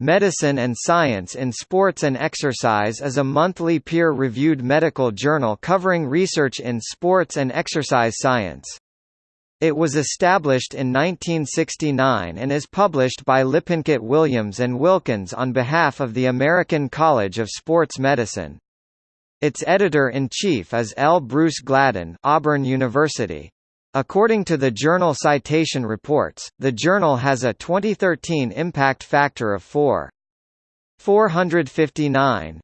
Medicine and Science in Sports and Exercise is a monthly peer-reviewed medical journal covering research in sports and exercise science. It was established in 1969 and is published by Lippincott Williams and Wilkins on behalf of the American College of Sports Medicine. Its editor-in-chief is L. Bruce Gladden Auburn University. According to the Journal Citation Reports, the journal has a 2013 impact factor of 4. 459,